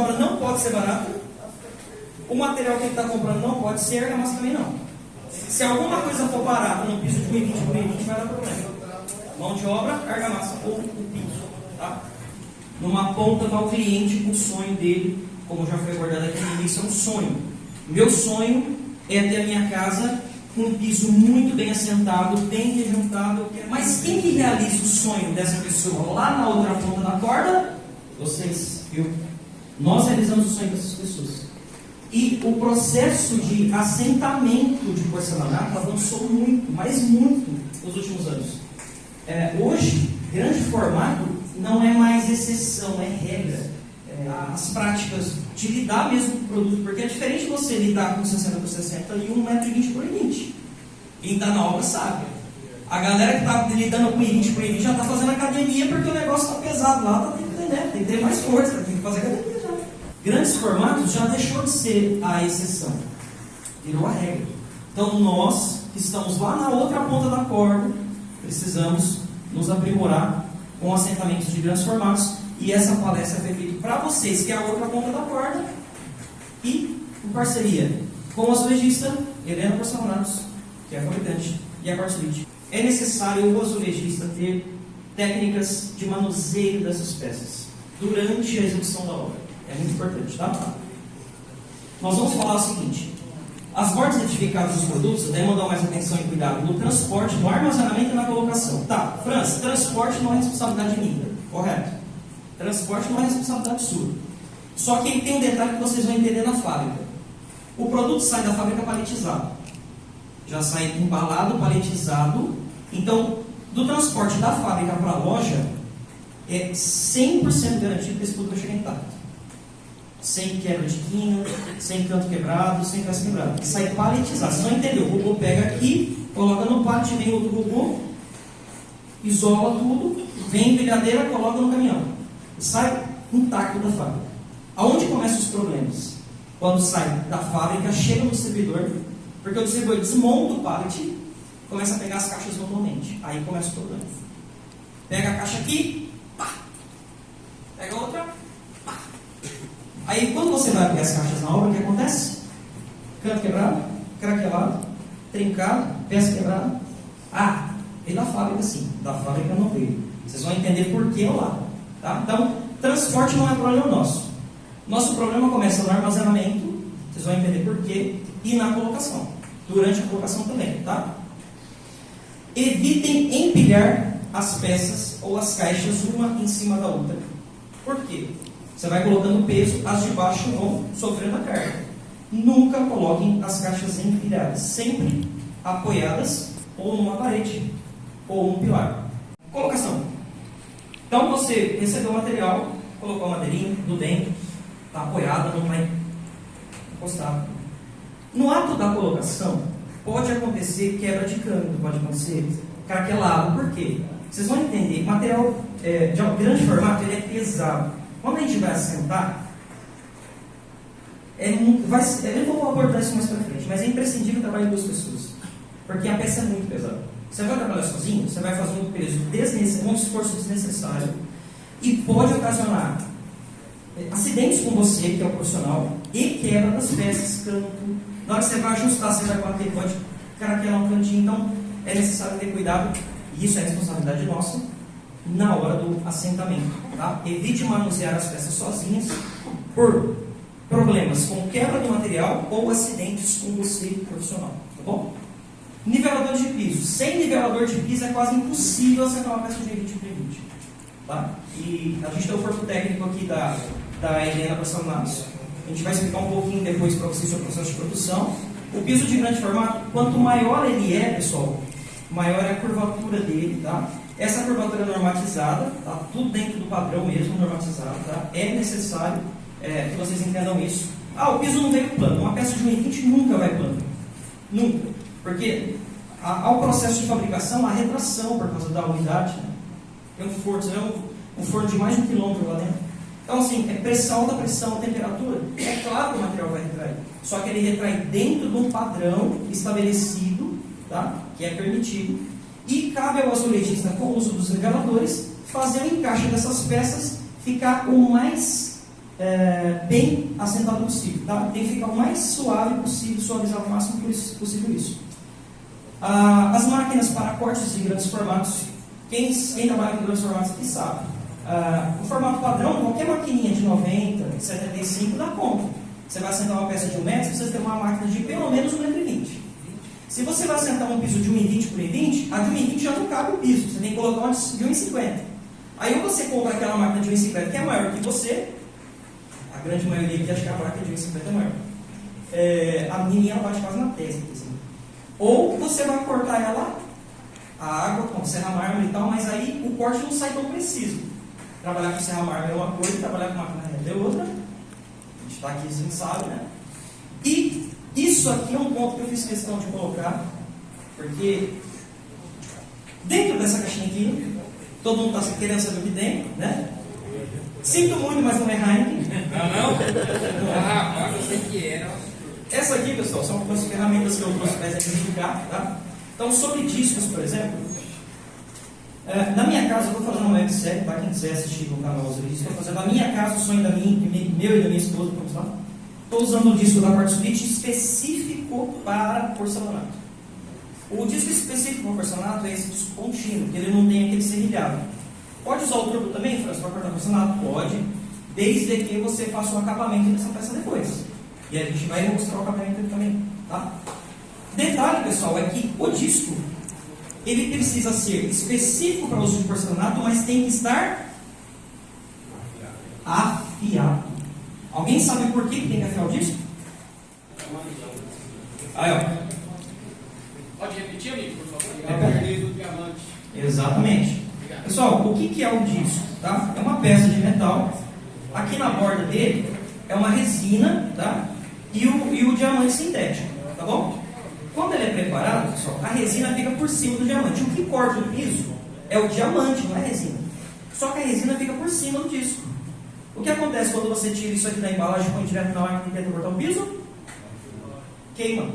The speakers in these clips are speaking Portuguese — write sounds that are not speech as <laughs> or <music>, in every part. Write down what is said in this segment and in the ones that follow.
obra não pode ser barata, o material que ele está comprando não pode ser, a argamassa também não. Se alguma coisa for barata no piso de 1,20 por 1,20 vai dar problema. Mão de obra, argamassa ou o piso. Tá? Numa ponta está o cliente com o sonho dele, como já foi abordado aqui no início, é um sonho. Meu sonho é ter a minha casa com um piso muito bem assentado, bem rejuntado. Mas quem que realiza o sonho dessa pessoa lá na outra ponta da corda? Vocês, eu. Nós realizamos o sonho dessas pessoas. E o processo de assentamento de porcelanato avançou muito, mas muito, nos últimos anos. É, hoje, grande formato não é mais exceção, é regra. É, as práticas de lidar mesmo com o produto, porque é diferente você lidar com 60 por 60 e 1,20m por 20. Quem está na obra sabe. A galera que está lidando com 20 por 20 já está fazendo academia porque o negócio está pesado lá, tá, tem, que né? tem que ter mais força, tem que fazer academia grandes formatos já deixou de ser a exceção, virou a regra. Então nós, que estamos lá na outra ponta da corda, precisamos nos aprimorar com assentamentos de grandes formatos. E essa palestra foi feita para vocês, que é a outra ponta da corda, e em parceria com o azulejista Helena Porcelanatos, que é a fabricante, e a Quartzolite. É necessário o azulejista ter técnicas de manuseio dessas peças durante a execução da obra. É muito importante, tá? Nós vamos falar o seguinte: as bordas identificadas dos produtos devem dar mais atenção e cuidado no transporte, no armazenamento e na colocação. Tá, França, transporte não é responsabilidade minha, correto? Transporte não é responsabilidade sua. Só que tem um detalhe que vocês vão entender na fábrica. O produto sai da fábrica paletizado. Já sai embalado, paletizado. Então, do transporte da fábrica para a loja, é 100% garantido que esse produto vai chegar intacto sem quebra de quina, sem canto quebrado, sem peça quebrada. Sai paletizado. Você não entendeu? O robô pega aqui, coloca no pallet, vem outro robô, isola tudo, vem empilhadeira, coloca no caminhão. Sai intacto da fábrica. Aonde começam os problemas? Quando sai da fábrica, chega no distribuidor, porque o distribuidor desmonta o pallet, começa a pegar as caixas manualmente. Aí começa o problema. Pega a caixa aqui, pá. Pega outra, Aí quando você vai abrir as caixas na obra, o que acontece? Canto quebrado, craquelado, trincado, peça quebrada. Ah, veio da fábrica sim, da fábrica não veio. Vocês vão entender por que lá. Tá? Então, transporte não é problema nosso. Nosso problema começa no armazenamento, vocês vão entender por quê, e na colocação. Durante a colocação também, tá? Evitem empilhar as peças ou as caixas uma em cima da outra. Por quê? Você vai colocando peso, as de baixo vão sofrendo a carga. Nunca coloquem as caixas empilhadas, sempre apoiadas ou numa parede ou num pilar. Colocação. Então você recebeu o material, colocou a madeirinha do dentro, está apoiada, não vai encostar. No ato da colocação, pode acontecer quebra de câmbio, pode acontecer craquelado. Por quê? Vocês vão entender, material é, de grande formato ele é pesado. Quando a gente vai assentar, é, vai, eu não vou abordar isso mais para frente, mas é imprescindível trabalhar em duas pessoas. Porque a peça é muito pesada. Você vai trabalhar sozinho, você vai fazer um peso desnecessário, um esforço desnecessário e pode ocasionar é, acidentes com você, que é o profissional, e quebra das peças, canto. Na hora que você vai ajustar, você vai bater, pode caraquelar um cantinho. Então, é necessário ter cuidado, e isso é responsabilidade nossa na hora do assentamento. Tá? Evite manusear as peças sozinhas por problemas com quebra do material ou acidentes com você profissional. Tá bom? Nivelador de piso. Sem nivelador de piso é quase impossível assentar uma peça de 20 por 20. Tá? E a gente tem o corpo técnico aqui da, da Helena Passanazzo. A gente vai explicar um pouquinho depois para vocês sobre o processo de produção. O piso de grande formato, quanto maior ele é, pessoal, maior é a curvatura dele, tá? Essa curvatura normatizada, tá tudo dentro do padrão mesmo, normatizado, tá? É necessário é, que vocês entendam isso. Ah, o piso não veio plano. Uma peça de 1,20 nunca vai plano. Nunca. Porque ao processo de fabricação, a retração por causa da umidade. Né? Um forno, vê um, um forno de mais de um quilômetro lá dentro. Então, assim, é pressão da pressão, temperatura. É claro que o material vai retrair. Só que ele retrai dentro de um padrão estabelecido, tá? que é permitido e cabe ao azulejista, com o uso dos niveladores, fazer o encaixe dessas peças ficar o mais é, bem assentado possível, tá? Tem que ficar o mais suave possível, suavizar o máximo possível isso. Ah, as máquinas para cortes de grandes formatos, quem, quem trabalha com grandes formatos aqui sabe. Ah, o formato padrão, qualquer maquininha de 90, 75 dá conta. Você vai assentar uma peça de 1 metro, você precisa ter uma máquina de pelo menos 1,20m. Se você vai assentar um piso de 1,20 por 1,20, a de 1,20 já não cabe o piso, você tem que colocar uma de 1,50. Aí ou você compra aquela máquina de 1,50 que é maior que você, a grande maioria aqui acha que a máquina de 1,50 é maior. É, a menininha bate quase na testa. Assim. Ou você vai cortar ela, a água com serra mármore e tal, mas aí o corte não sai tão preciso. Trabalhar com serra mármore é uma coisa, trabalhar com máquina reta é outra. A gente está aqui, a gente sabe, né? E isso aqui é um ponto que eu fiz questão de colocar, porque dentro dessa caixinha aqui, todo mundo está querendo saber o que tem, né? Sinto muito, mas não é Heineken. Não, não? Ah, eu sei que era. Essa aqui, pessoal, são algumas ferramentas que eu trouxe para exemplificar, tá? Então, sobre discos, por exemplo, é, na minha casa, eu estou fazendo uma websérie, para quem quiser assistir no canal os vídeos, estou fazendo na minha casa, o sonho da minha, meu e da minha esposa, vamos lá. Estou usando o disco da parte split específico para porcelanato. O disco específico para porcelanato é esse disco contínuo, que ele não tem aquele serrilhado. Pode usar o turbo também, França, para cortar porcelanato? Pode, desde que você faça o acabamento dessa peça depois. E a gente vai mostrar o acabamento também, tá? Detalhe, pessoal, é que o disco ele precisa ser específico para uso de porcelanato, mas tem que estar afiado. Alguém sabe por que tem que afiar o disco? Aí, ó. Pode repetir, amigo, por favor? É do diamante. Exatamente. Pessoal, o que é o disco? Tá? É uma peça de metal. Aqui na borda dele é uma resina, tá? E o, e o diamante sintético, tá bom? Quando ele é preparado, pessoal, a resina fica por cima do diamante. O que corta o piso é o diamante, não é a resina. Só que a resina fica por cima do disco. O que acontece quando você tira isso aqui da embalagem e põe direto na máquina e tenta cortar o piso? Queima.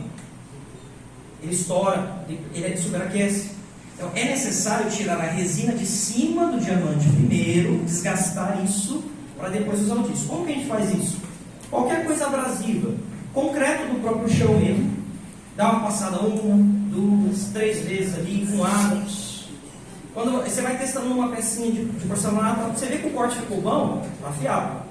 Ele estoura, ele superaquece. Então é necessário tirar a resina de cima do diamante primeiro, desgastar isso, para depois usar o disco. Como que a gente faz isso? Qualquer coisa abrasiva, concreto do próprio chão mesmo, dá uma passada uma, duas, três vezes ali, com água. Quando você vai testando uma pecinha de, de porcelanato, você vê que o corte ficou bom, está afiado.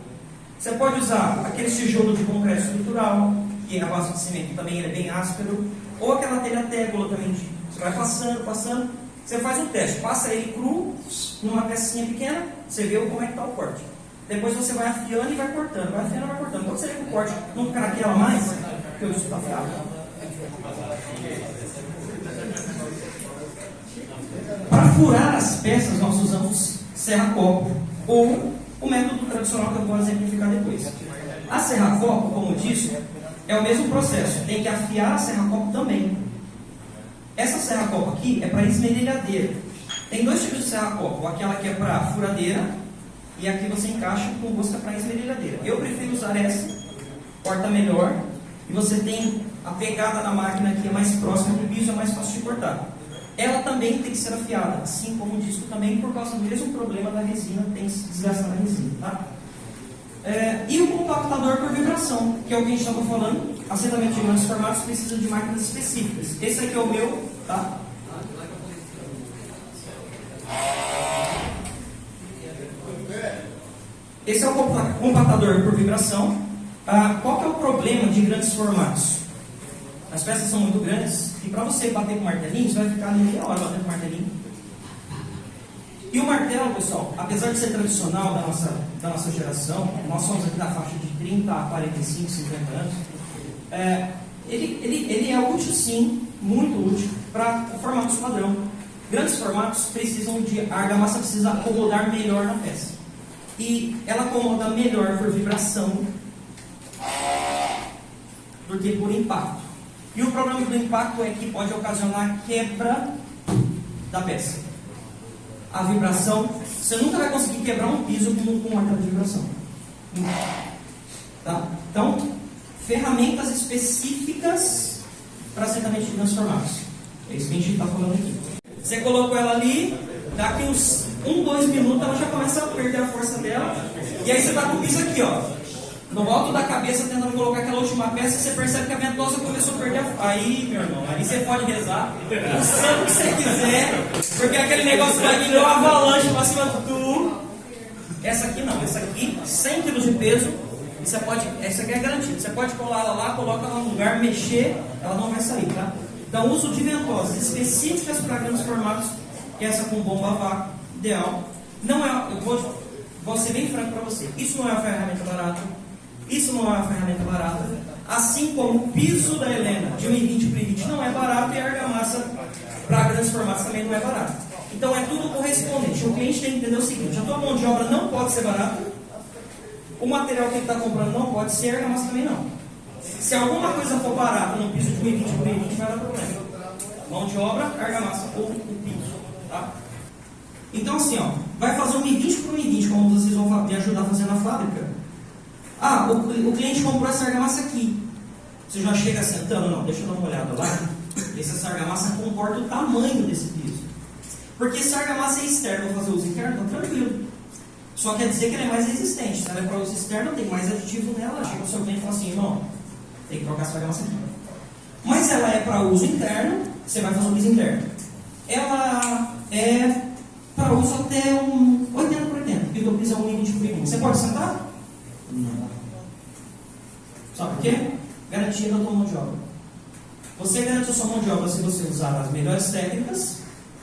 Você pode usar aquele tijolo de concreto estrutural, que é a base de cimento também ele é bem áspero, ou aquela telha tégula também. Você vai passando, passando, você faz um teste, passa ele cru, numa pecinha pequena, você vê como é que está o corte. Depois você vai afiando e vai cortando, vai afiando e vai cortando. Quando você vê que o corte não craquela mais, porque o está afiado. Para furar as peças, nós usamos serra-copo ou o método tradicional que eu vou exemplificar depois. A serra-copo, como eu disse, é o mesmo processo. Tem que afiar a serra-copo também. Essa serra-copo aqui é para esmerilhadeira. Tem dois tipos de serra-copo. Aquela que é para furadeira e aqui você encaixa com busca para esmerilhadeira. Eu prefiro usar essa, corta melhor e você tem a pegada na máquina que é mais próxima do piso, é mais fácil de cortar. Ela também tem que ser afiada, assim como o disco também, por causa do mesmo problema da resina, tem que se desgastar na resina. Tá? É, e o compactador por vibração, que é o que a gente estava falando, assentamento de grandes formatos precisa de máquinas específicas. Esse aqui é o meu, tá? Esse é o compactador por vibração. Ah, qual que é o problema de grandes formatos? As peças são muito grandes e para você bater com o martelinho, você vai ficar ali meia hora batendo com o martelinho. E o martelo, pessoal, apesar de ser tradicional da nossa, da nossa geração, nós somos aqui da faixa de 30 a 45, 50 anos, é, ele, ele, ele é útil sim, muito útil, para formatos padrão. Grandes formatos precisam de. A argamassa precisa acomodar melhor na peça. E ela acomoda melhor por vibração do que por impacto. E o problema do impacto é que pode ocasionar quebra da peça. A vibração, você nunca vai conseguir quebrar um piso com, com de vibração. Tá? Então, ferramentas específicas para assentamento de transformados. É isso que a gente está falando aqui. Você colocou ela ali, daqui uns um, dois minutos ela já começa a perder a força dela. E aí você está com o piso aqui, ó. No alto da cabeça tentando colocar aquela última peça, você percebe que a ventosa começou a perder a... Aí, meu irmão, aí você pode rezar o santo que você quiser, porque aquele negócio vai vir uma avalanche pra cima do tu. Essa aqui não, essa aqui, 100 kg de peso, você pode, essa aqui é garantida, você pode colar ela lá, coloca ela no lugar, mexer, ela não vai sair, tá? Então, uso de ventosas específicas para grandes formatos, é essa com bomba vácuo, ideal. Não é, eu vou, vou ser bem franco para você, isso não é uma ferramenta barata, isso não é uma ferramenta barata. Assim como o piso da Helena de 1,20 por 1,20 não é barato e a argamassa para grandes formatos também não é barato. Então é tudo correspondente. O cliente tem que entender o seguinte: a tua mão de obra não pode ser barata, o material que ele está comprando não pode ser, a argamassa também não. Se alguma coisa for barata no piso de 1,20 por 1,20 vai dar problema. Mão de obra, argamassa ou o piso. Tá? Então assim, ó, vai fazer um 1,20 por 1,20, como vocês vão me ajudar a fazer na fábrica. Ah, o, o cliente comprou essa argamassa aqui. Você já chega sentando, não, deixa eu dar uma olhada lá. Essa argamassa comporta o tamanho desse piso. Porque se a argamassa é externa, vou fazer uso interno, tá tranquilo. Só quer dizer que ela é mais resistente. Se ela é para uso externo, tem mais aditivo nela. Chega o seu cliente e fala assim, irmão, tem que trocar essa argamassa aqui. Mas ela é para uso interno, você vai fazer o piso interno. Ela é para uso até um 80 por 80, porque o piso é um 20 por 20. Você pode sentar? Não. Sabe por quê? Garantia da tua mão de obra. Você garante a sua mão de obra se você usar as melhores técnicas,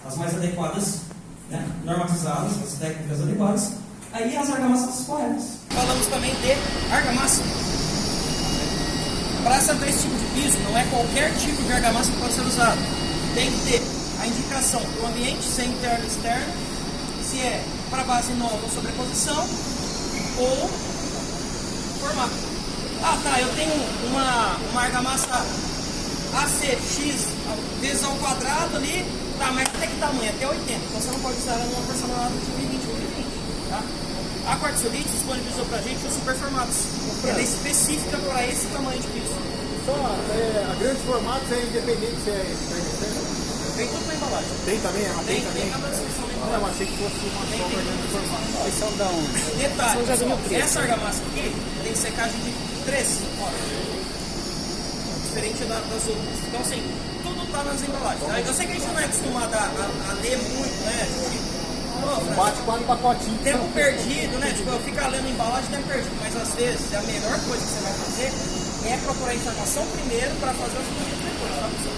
as mais adequadas, né? normatizadas, as técnicas adequadas, aí as argamassas corretas. Falamos também de argamassa. Para acertar esse tipo de piso, não é qualquer tipo de argamassa que pode ser usado. Tem que ter a indicação do ambiente, se é interno ou externo, se é para base nova ou sobreposição, ou formato. Ah tá, eu tenho uma, uma argamassa ACX vezes ao quadrado ali, tá, mas até que tamanho? Até 80. Então você não pode usar ela numa porcelanato de 20 por 20, tá? A Quartzolite disponibilizou pra gente os super formatos. Ela é específica para esse tamanho de piso. Só é, a grandes formatos é independente se é externo. Tem tudo na embalagem. Tem também? Ah, Tem, tem, tem também? na Não, achei que fosse uma só formato. Vocês são da onde? Detalhe, pessoal, essa argamassa aqui tem secagem de 3 horas. Diferente da- das outras. Então, assim, tudo tá nas embalagens. tá? Eu sei que a gente não é acostumado a, a- a ler muito, né? Tipo, Bate quatro pacotinhos. tempo perdido, né? Tipo, eu ficar lendo embalagem, tempo perdido. Mas às vezes a melhor coisa que você vai fazer é procurar informação primeiro para fazer os produtos depois, tá, pessoal?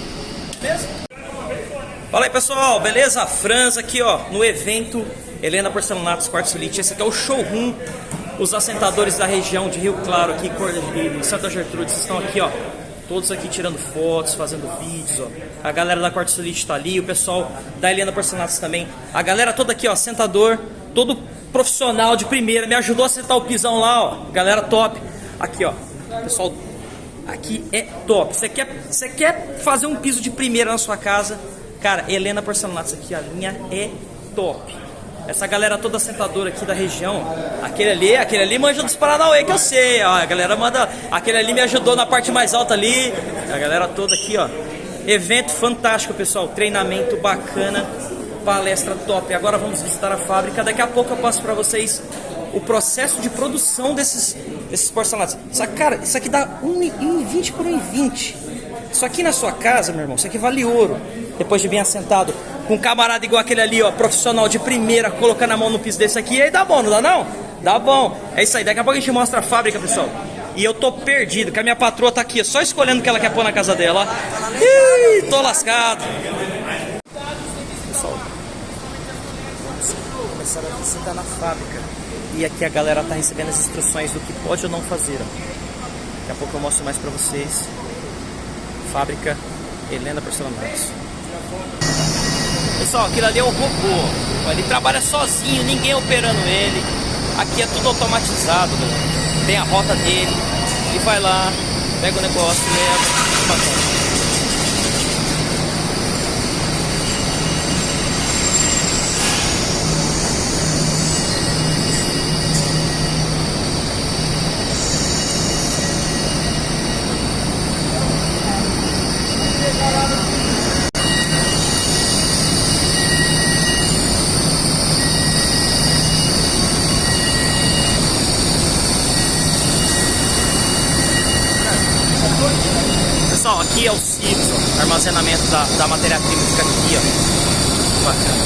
Beleza? Fala aí pessoal, beleza? Franz aqui ó, no evento Helena Porcelanatos Quartzolite. Esse aqui é o showroom. Os assentadores da região de Rio Claro aqui e Santa Gertrudes estão aqui ó. Todos aqui tirando fotos, fazendo vídeos, ó. A galera da Quartzolite está ali, o pessoal da Helena Porcelanatos também. A galera toda aqui, ó, sentador, todo profissional de primeira, me ajudou a sentar o pisão lá, ó. Galera top. Aqui, ó. Pessoal Aqui é top. Você quer, você quer fazer um piso de primeira na sua casa? Cara, Helena Porcelanatos aqui, a linha é top. Essa galera toda sentadora aqui da região, aquele ali, aquele ali manja dos Paranauê que eu sei, ó. A galera manda, aquele ali me ajudou na parte mais alta ali. A galera toda aqui, ó. Evento fantástico, pessoal. Treinamento bacana, palestra top. Agora vamos visitar a fábrica. Daqui a pouco eu passo para vocês o processo de produção desses, desses porcelanatos. Isso, cara, isso aqui dá 1,20 por 1,20. Isso aqui na sua casa, meu irmão, isso aqui vale ouro. Depois de bem assentado, com um camarada igual aquele ali, ó, profissional de primeira, colocando a mão no piso desse aqui, aí dá bom, não dá não? Dá bom. É isso aí, daqui a pouco a gente mostra a fábrica, pessoal. E eu tô perdido, que a minha patroa tá aqui, só escolhendo o que ela quer pôr na casa dela. Ih, tô lascado. Pessoal, começaram a visitar na fábrica. E aqui a galera tá recebendo as instruções do que pode ou não fazer. Daqui a pouco eu mostro mais pra vocês. Fábrica Helena Porcelanatos. Pessoal, aquilo ali é o robô. Ele trabalha sozinho, ninguém operando ele. Aqui é tudo automatizado, galera. Tem a rota dele. Ele vai lá, pega o negócio, leva. Pessoal, aqui é o ó, armazenamento da, da matéria-prima aqui, ó. Bacana.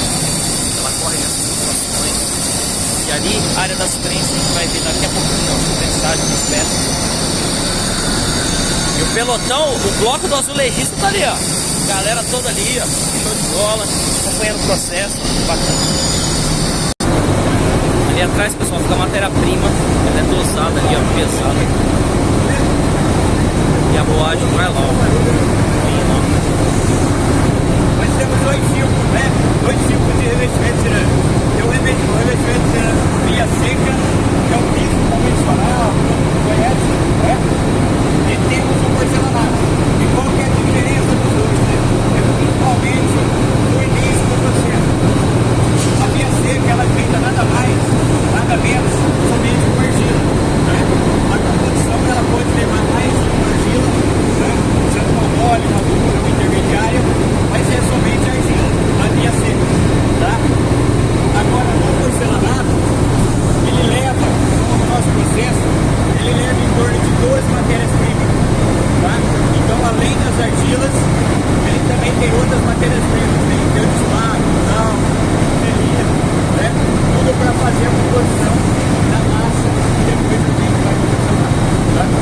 Ela corre nessas situações. E ali, área das prensas, a gente vai ver daqui a pouquinho, ó, prensagem dos metros. E o pelotão, o bloco do azulejista tá ali, ó. Galera toda ali, ó. Show de bola, acompanhando o processo. Bacana. Ali atrás, pessoal, fica a matéria-prima. Ela é dosada ali, ó, pesada. A lá, ó. Bem lá. Nós temos dois tipos, né? Dois tipos de revestimento cerâmico. Tem o revestimento, o cerâmico via seca, que é o piso convencional, conhece, né? E temos o porcelanato. E qual que é a diferença dos dois, né? É principalmente no início do processo. A via seca, ela é feita nada mais, nada menos, somente com argila, né? Ela pode levar mais argila, né? Sendo uma mole, uma dura, uma intermediária, mas é somente argila, a via seca, tá? Agora, no porcelanato, ele leva, no nosso processo, ele leva em torno de duas matérias-primas, tá? Então, além das argilas, ele também tem outras matérias-primas, tem feldespato, tal, seria, né? Tudo para fazer a composição da massa e depois a gente vai começar, tá?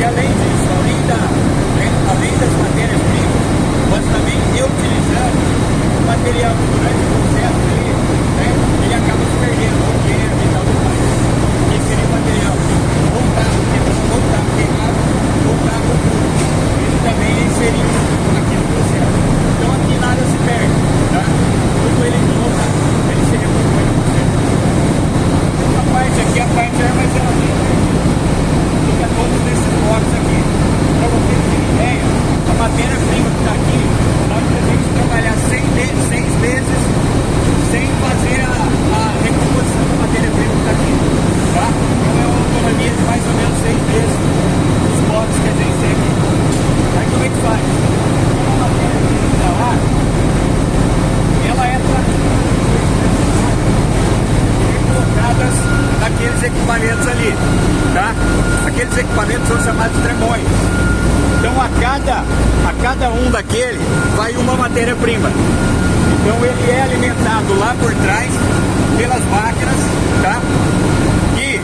E além disso, além, da, além das matérias-primas, nós também reutilizamos o material que durante o processo ali, né, ele acaba se perdendo, o queima e tal, tudo mais. Esse seria o material ou carro quebrado, ou carro queimado, ou carro puro. Ele também é inserido aqui no processo. Então aqui nada se perde, tá? Tudo ele volta, ele muito bem no processo. Essa parte aqui é a parte de armazenamento. Fica todos esses blocos aqui. Para vocês terem ideia, a matéria-prima que está aqui, nós podemos trabalhar seis, seis meses sem fazer a, a recomposição da matéria-prima que está aqui. Tá? Então é uma autonomia de mais ou menos seis meses dos blocos que a gente tem aqui. Aí como é que faz? A matéria-prima está lá, ela é para colocadas naqueles equipamentos ali, tá? Aqueles equipamentos são chamados tremóides. Então a cada, a cada um daquele vai uma matéria-prima. Então ele é alimentado lá por trás pelas máquinas, tá? E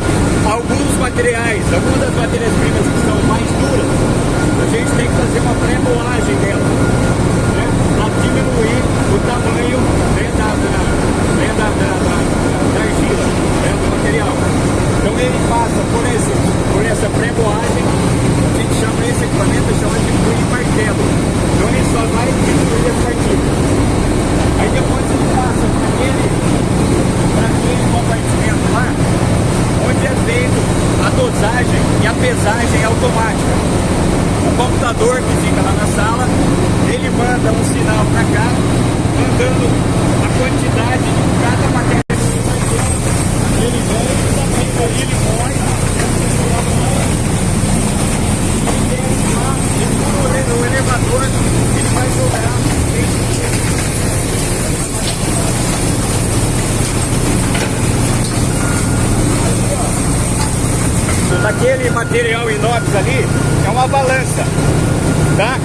alguns materiais, algumas das matérias-primas que são mais duras, a gente tem que fazer uma pré-moagem dela, né? Para diminuir o tamanho né, da, da, né, da, da, da, da argila, né, do material. Então ele passa por, esse, por essa pré-moagem, a gente chama esse equipamento chama de punho martelo. Então ele só vai diminuir as partículas. Aí depois ele passa para aquele, para aquele compartimento lá, onde é feito a dosagem e a pesagem automática. O computador que fica lá na sala, ele manda um sinal para cá, mandando a quantidade de cada matéria. Ele vem, ali ele põe, ele desce lá, ele no elevador, ele vai jogar naquele material inox ali é uma balança, tá?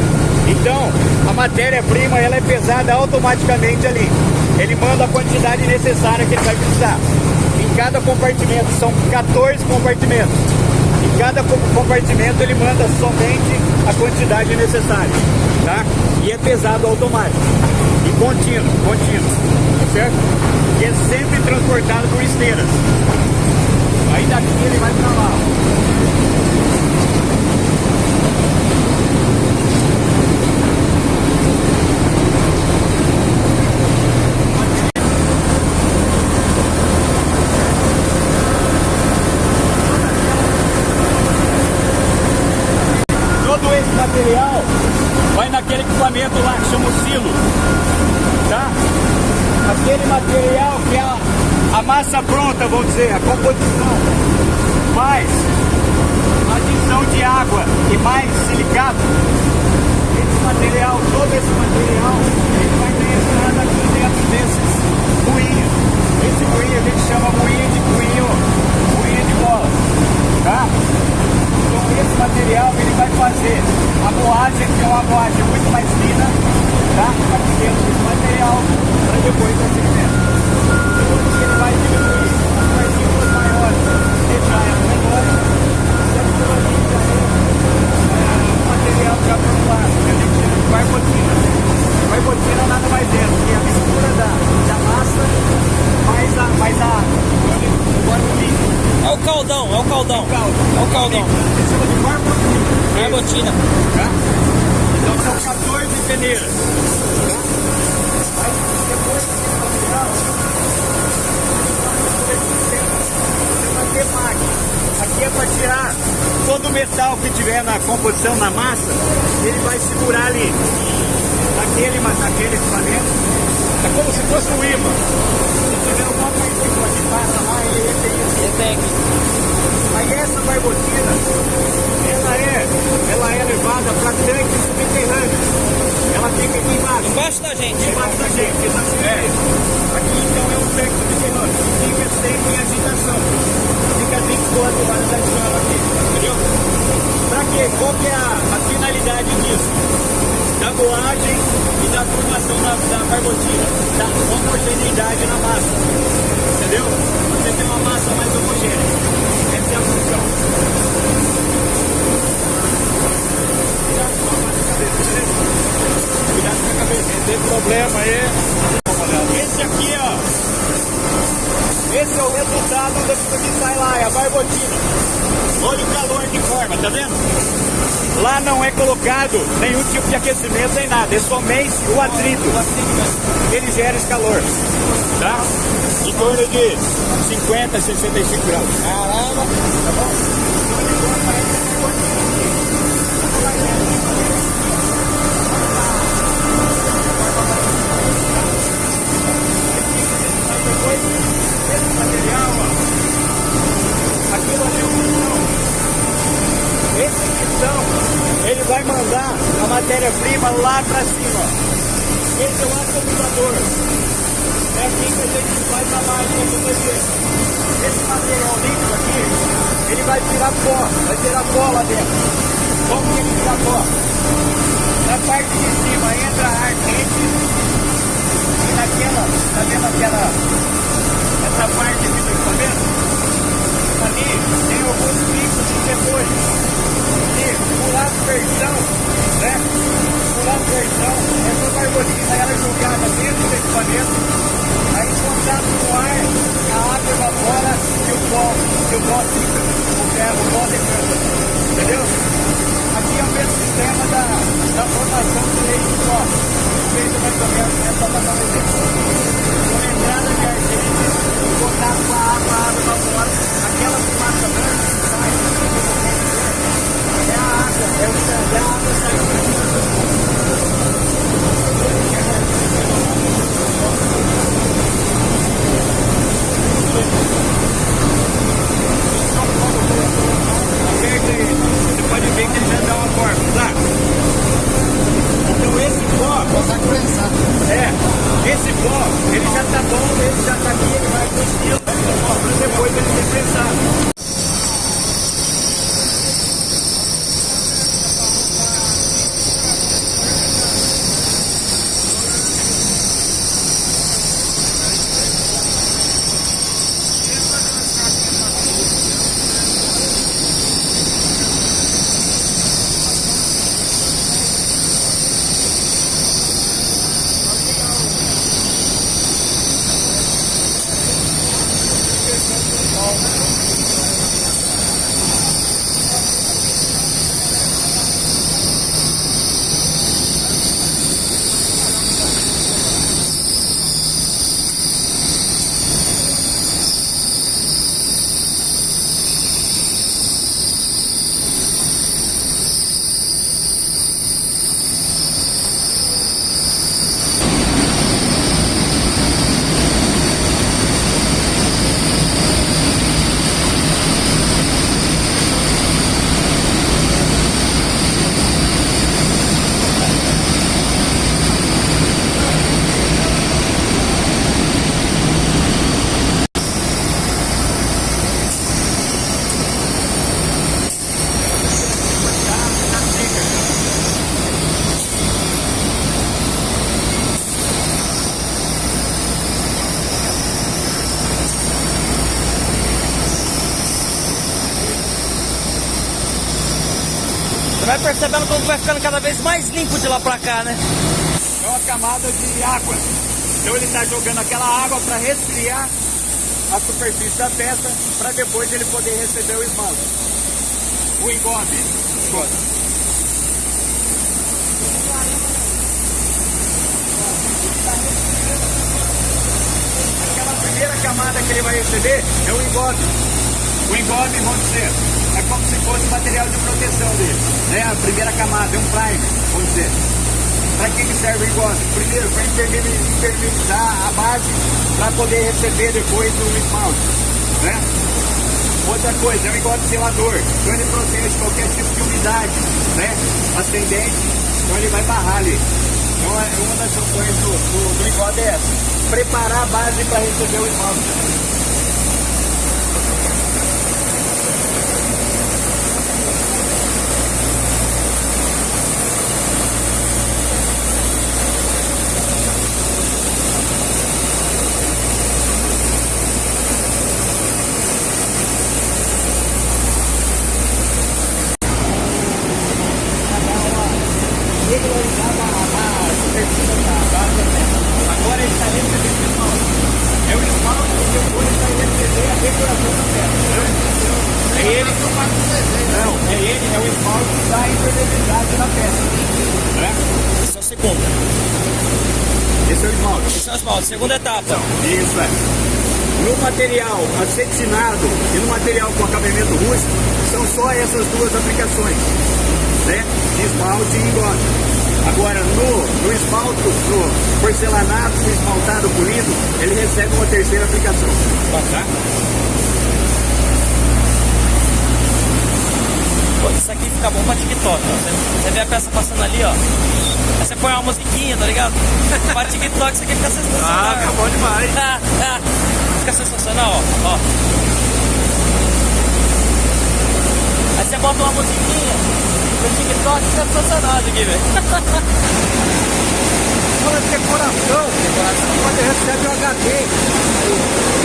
Então, a matéria-prima ela é pesada automaticamente ali. Ele manda a quantidade necessária que ele vai precisar. Em cada compartimento, são 14 compartimentos. Em cada co- compartimento ele manda somente a quantidade necessária, tá? E é pesado automático. E contínuo, contínuo, certo? E é sempre transportado por esteiras. Aí daqui ele vai pra lá. Todo esse material vai naquele equipamento lá que chama o silo, tá? Aquele material que é a, a massa pronta, vamos dizer, a composição, mais adição de água e mais silicato. Esse material, todo esse material, ele vai entrar aqui dentro desses moinhos. Esse moinho a gente chama moinho de moinho, moinho de bola, tá? Então esse material ele vai fazer a moagem, que é uma moagem muito mais fina, tá? Para dentro desse material, para depois o segmento. Depois que ele vai diminuir é é. É caldão, é o caldão. É o caldão. A gente chama de barbotina. Barbotina. Tá? Então são 14 peneiras. Tá? Aí depois desse material, Aqui é para tirar todo o metal que tiver na composição, na massa, ele vai segurar ali. Naquele, naquele equipamento. É como se fosse um imã. Se tiver alguma partícula que passa lá, ele Retec. Aí essa barbotina, ela é, ela é levada para tanques subterrâneos. Ela fica aqui embaixo, Embaixo da gente. embaixo da gente. exatamente. Aqui então é um tanque subterrâneo, fica sempre em agitação. Fica 24 horas ativado aqui, entendeu? Para quê? Qual que é a, a finalidade disso? Da boagem e da formação da, da barbotina, da homogeneidade na massa. Entendeu? Você tem uma massa mais homogênea. Essa é a função. Cuidado com a cabeça, beleza? Cuidado com a cabeça. Tem problema aí. Esse aqui, ó. Esse é o resultado do que sai lá, é a barbotina. Olha o calor que forma, tá vendo? Lá não é colocado nenhum tipo de aquecimento nem nada, é somente o atrito. Ele gera esse calor, tá? Em torno de 50, 65 graus. Caramba! Tá bom? Depois, esse material, ó, aquilo ali é o pistão. Pistão, ele vai mandar a matéria-prima lá para cima. Esse é o atomizador. É aqui que a gente faz a mágica acontecer. Esse material líquido aqui, ele vai virar pó, vai virar pó lá dentro. Como que ele vira pó? Na parte de cima entra ar quente e naquela, tá vendo aquela, essa parte aqui do equipamento? Tem alguns picos de depois. E por aspersão, né? Por aspersão, essa barbotina ela é jogada dentro do equipamento, aí em contato com o ar, a água evapora e o pó, e o pó fica, o ferro, o pó decanta. Entendeu? Aqui é o mesmo sistema da, da formação do leite de pó. Feito mais ou menos, é só para dar um exemplo. Percebendo como vai ficando cada vez mais limpo de lá pra cá, né? É uma camada de água. Então ele está jogando aquela água para resfriar a superfície da peça para depois ele poder receber o esmalte. O engobe. Aquela primeira camada que ele vai receber é o engobe. O engobe, vamos dizer, como se fosse material de proteção dele. Né? A primeira camada, é um primer, vamos dizer. Para que, que serve o engobe? Primeiro, para impermeabilizar a base para poder receber depois o esmalte. Né? Outra coisa, é um engobe selador. Então ele protege qualquer tipo de umidade né? ascendente, então ele vai barrar ali. Então é uma das funções do, do, do é essa. Preparar a base para receber o esmalte. Agora ele está recebendo o esmalte. É o esmalte que depois vai receber a decoração da peça. É ele que Não, é ele, é o esmalte que dá a impermeabilidade na peça. Né? Esse é o segundo. Esse é o esmalte. Esse é o esmalte, segunda etapa. Isso é. No material acetinado e no material com acabamento rústico, são só essas duas aplicações, né? De esmalte e engobe. Agora, no, no esmalto, no porcelanato com esmaltado polido, ele recebe uma terceira aplicação. Tá? Pô, fica bom pra TikTok, ó. Você, você vê a peça passando ali, ó. Aí você põe uma musiquinha, tá ligado? <laughs> pra TikTok isso aqui fica sensacional. Ah, fica bom demais. <laughs> fica sensacional, ó. ó. Aí você bota uma musiquinha. No TikTok fica sensacional isso aqui, velho. Decoração, decoração. Quando recebe o HD.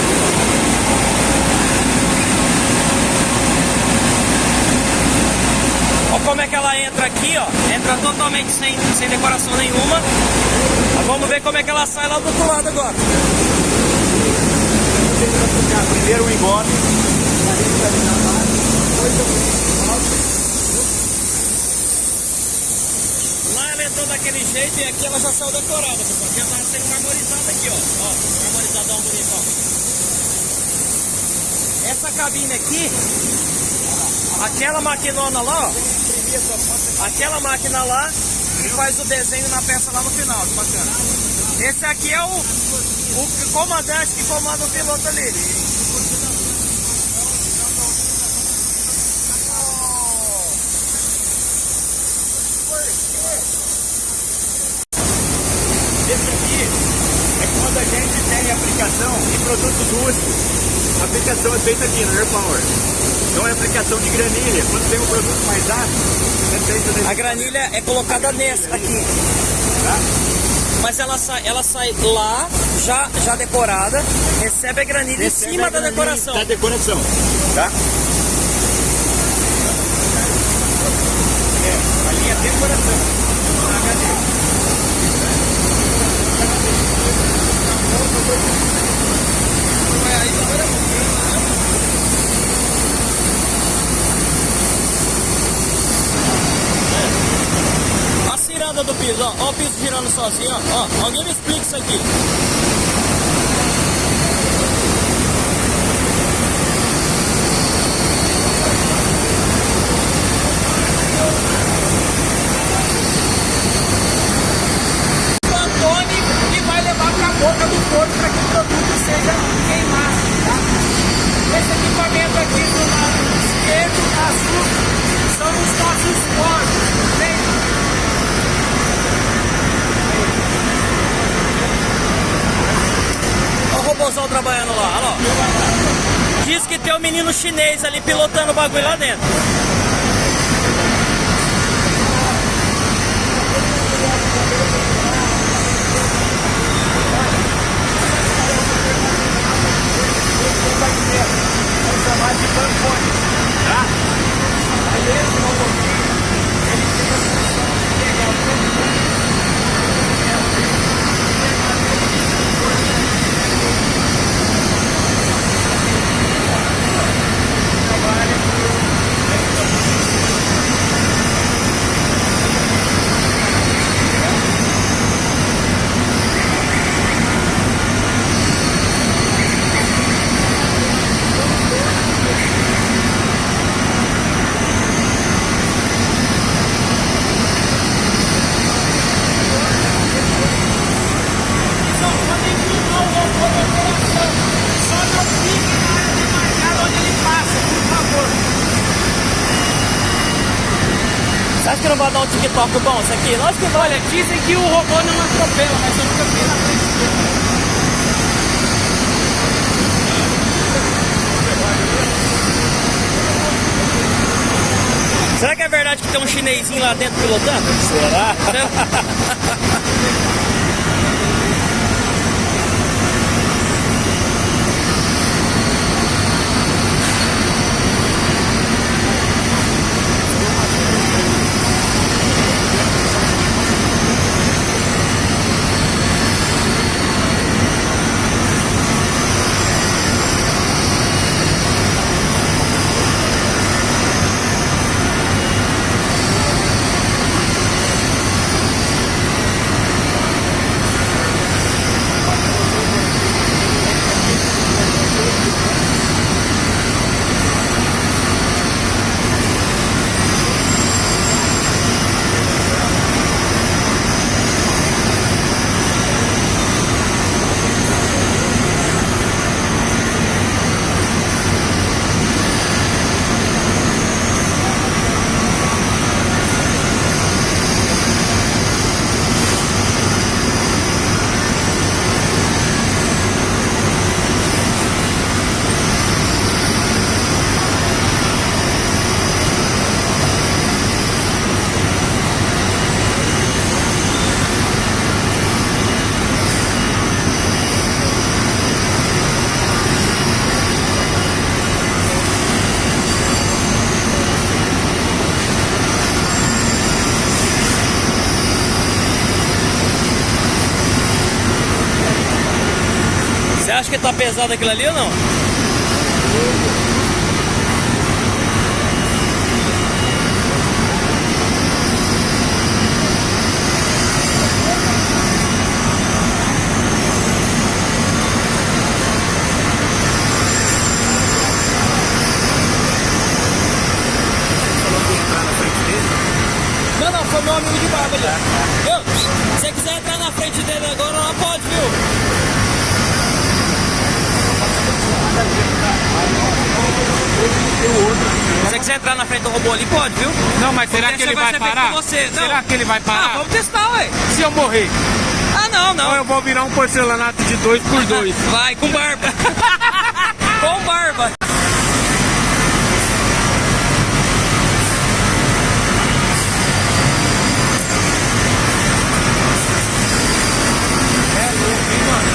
Como é que ela entra aqui, ó. Entra totalmente sem, sem decoração nenhuma. Mas vamos ver como é que ela sai lá do outro lado agora. Primeiro o depois Lá ela entrou daquele jeito e aqui ela já saiu decorada, pessoal. Aqui ela tá sendo marmorizada aqui, ó. Ó, marmorizadão bonito, ó. Essa cabine aqui, aquela maquinona lá, ó. Aquela máquina lá que faz o desenho na peça lá no final, que bacana. Esse aqui é o, o comandante que comanda o piloto ali. Esse aqui é quando a gente tem aplicação em produtos rústicos. A aplicação é feita aqui no Air Power. Então é aplicação de granilha. Quando tem um produto mais ácido, é feito nesse A granilha é colocada nessa aqui. tá? Mas ela sai, ela sai lá, já, já decorada, recebe a granilha Recebe em cima a da decoração. Da decoração, tá? É, ali é decoração. Na HD. A ciranda do piso, ó, ó o piso girando sozinho, ó, ó, alguém me explica isso aqui. Que tem um menino chinês ali pilotando o bagulho lá dentro. Vamos chamar de pancone, tá? Aí esse robôzinho, ele Você acha que não vai TikTok bom isso aqui? Lógico que. Olha, dizem que o robô não atropela, mas eu nunca vi na frente. Será que é verdade que tem um chinesinho lá dentro pilotando? Será? <laughs> Você acha que tá pesado aquilo ali ou não não, foi meu amigo de barba ali. Viu? Se você quiser entrar na frente dele agora, não pode, viu? Se você quiser entrar na frente do robô ali, pode, viu? Não, mas será Porque que ele vai parar? Será que ele vai Ah, parar? vamos testar, ué. Se eu morrer, Ah, não, não. eu vou virar um porcelanato de dois por <laughs> dois. Vai, com barba. <laughs> com barba. É louco, hein, mano?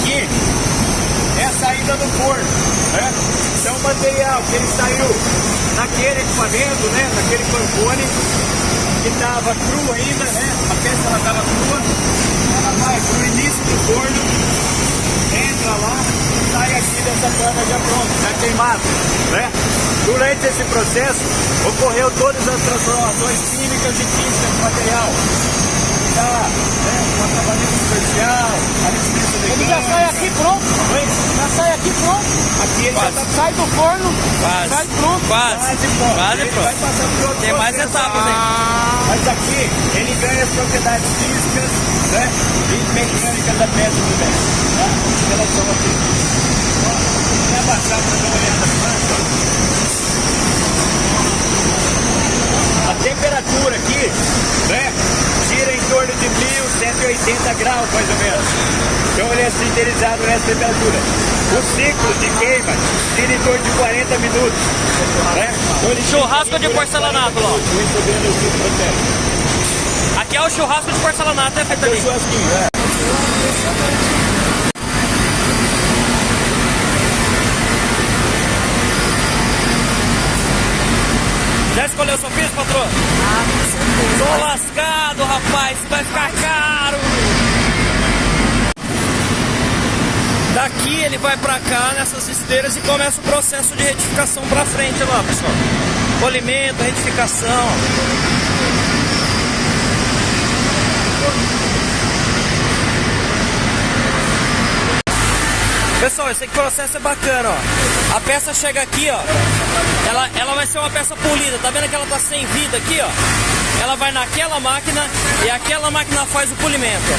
Aqui é a saída do forno, né? Então o material que ele saiu naquele equipamento, né? Naquele pancone que estava cru ainda, né? A peça ela estava crua, ela vai pro início do forno, entra lá e sai aqui dessa cana já pronta, já queimado, né? Durante esse processo ocorreu todas as transformações químicas e físicas do material. Tá, né? O acabamento superficial, a licença Ele já sai aqui pronto. Oi? Já sai aqui pronto. Aqui ele já tá Sai do forno. Quase. Sai pronto. Quase. quase pronto. Quase ele pronto. vai passar por outro Tem mais processo. etapas aí. Mas aqui ele ganha as propriedades físicas né? e mecânicas da peça também. Tá? Em relação aqui. Ó, vou abaixar para dar uma olhada na planta. A temperatura aqui, né? Gira em torno de 1180 graus, mais ou menos. Então ele é sinterizado nessa temperatura. O ciclo de queima gira em torno de 40 minutos. Né? Então, Churrasco de porcelanato, processo. Aqui é o churrasco de porcelanato, é Aqui é o churrasquinho, é. Já escolheu o seu piso, patroa? Ah, com certeza. Tô lascado, rapaz, vai ficar caro. Daqui ele vai pra cá nessas esteiras e começa o processo de retificação pra frente lá, pessoal. Polimento, retificação. Pessoal, esse processo é bacana, ó. A peça chega aqui, ó. Ela, ela vai ser uma peça polida. Tá vendo que ela tá sem vida aqui, ó? Ela vai naquela máquina e aquela máquina faz o polimento.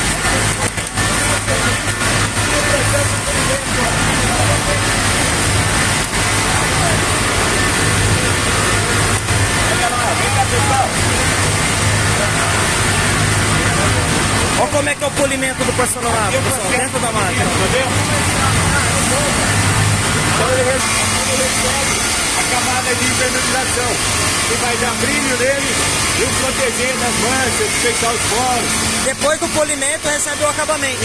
Olha como é que é o polimento do porcelanato, pessoal, dentro da máquina. a camada de impermeabilização, que vai dar brilho nele e o proteger das manchas, fechar os poros. Depois do polimento recebe o acabamento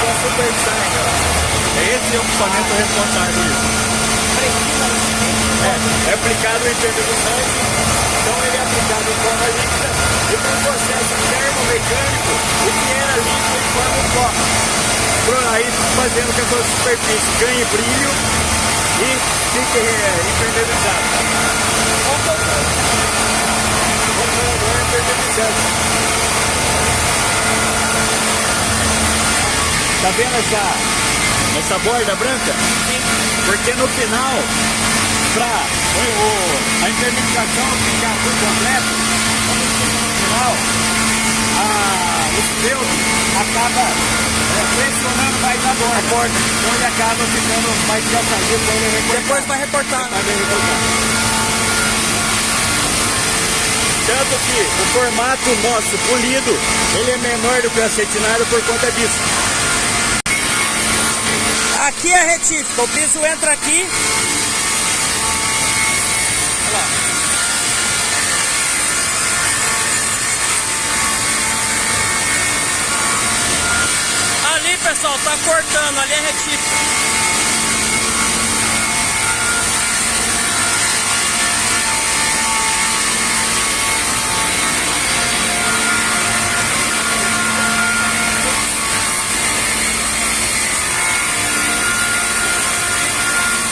foi a Super Shine, ó. Esse é o equipamento responsável disso. É, é aplicado em impermeabilizante, então ele é aplicado em forma líquida e com um processo termomecânico, o que era líquido em forma pó. Pro- Aí fazendo que a sua superfície ganhe brilho e fique é, impermeabilizado. Controlador impermeabilizante. Tá vendo essa, essa borda branca? Sim. Porque no final, para a impermeabilização ficar por completo, no final, a, o feltro acaba é, pressionando mais a borda. Então ele acaba ficando mais quando ele recortar. Depois vai recortar. Vai bem recortar. Tanto que o formato nosso polido, ele é menor do que o acetinado por conta disso. Aqui é retífica, o piso entra aqui. Olha lá. Ali, pessoal, tá cortando, ali é retífica.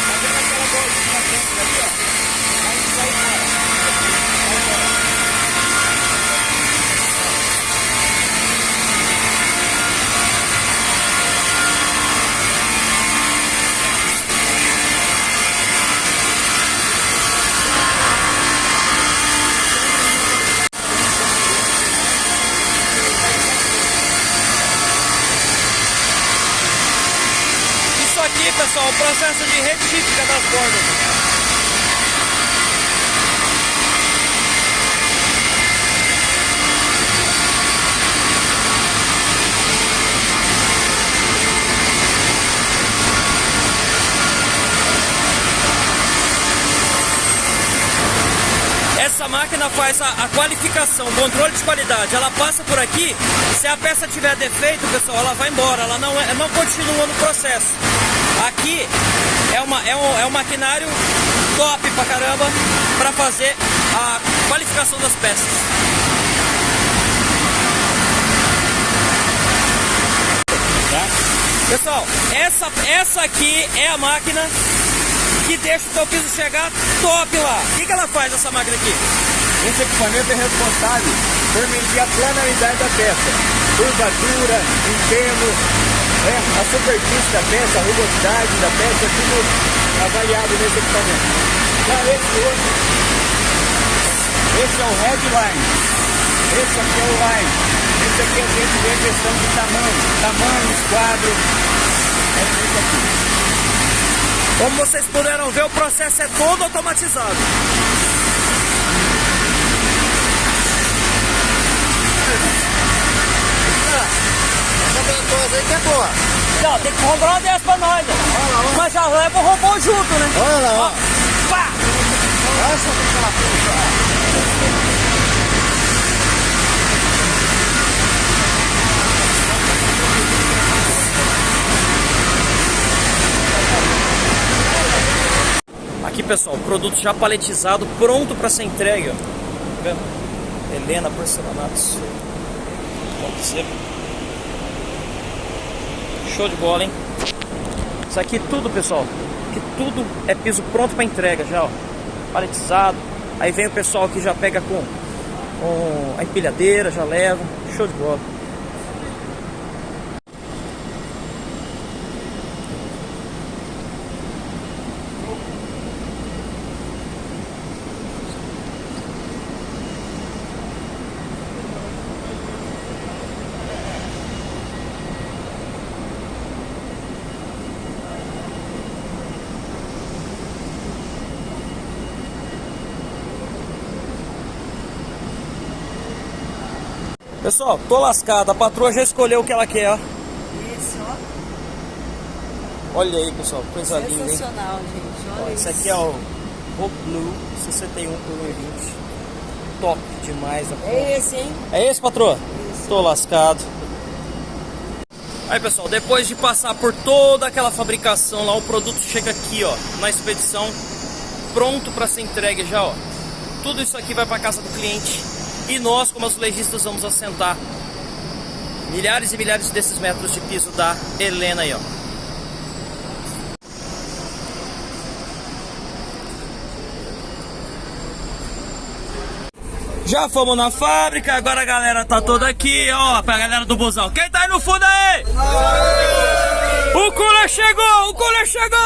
Tá vendo aquela bordinha dentro ali, ó? Aí sai embora. Vai embora. Isso aqui, pessoal, é o processo de retífica das bordas. Essa máquina faz a, a qualificação, o controle de qualidade. Ela passa por aqui, se a peça tiver defeito, pessoal, ela vai embora, ela não, é- não continua no processo. Aqui é, uma, é, um, é um maquinário top pra caramba para fazer a qualificação das peças. Pessoal, essa, essa aqui é a máquina que deixa o teu piso chegar top lá. O que, que ela faz, essa máquina aqui? Esse equipamento é responsável por medir a planaridade da peça, curvatura, empenho, é, a superfície da peça, a rugosidade da peça, tudo avaliado nesse equipamento. Já esse outro, esse é o Headline. Esse aqui é o line. Esse aqui a gente vê questão de tamanho. Tamanho, esquadro. É isso aqui. Como vocês puderam ver, o processo é todo automatizado. Ventosa aí que é boa. Não, tem que comprar uma dessa pra nós, né? Mas já leva o robô junto, né? Olha lá, ó. Pá! Essa. Aqui, pessoal, o produto já paletizado, pronto para ser entregue. Ó. Tá vendo? Helena Porcelanatos. Pode ser. Show de bola, hein? Isso aqui tudo, pessoal, que tudo é piso pronto para entrega já, ó. Paletizado. Aí vem o pessoal que já pega com, com a empilhadeira, já leva. Show de bola. Pessoal, tô lascado. A patroa já escolheu o que ela quer, ó. Esse, ó, Olha aí, pessoal, coisa linda, hein? sensacional, gente. Ó, Olha esse isso. aqui é o Hope Blue 61 por 1,20. Top demais. ó. É esse, hein? É esse, patroa? Tô lascado. Aí, pessoal, depois de passar por toda aquela fabricação lá, o produto chega aqui, ó, na expedição, pronto para ser entregue já, ó. Tudo isso aqui vai para casa do cliente e nós, como azulejistas, vamos assentar milhares e milhares desses metros de piso da Helena aí, ó. Já fomos na fábrica, agora a galera tá toda aqui, ó, pra galera do busão. Quem tá aí no fundo aí? O cooler chegou, o cooler chegou!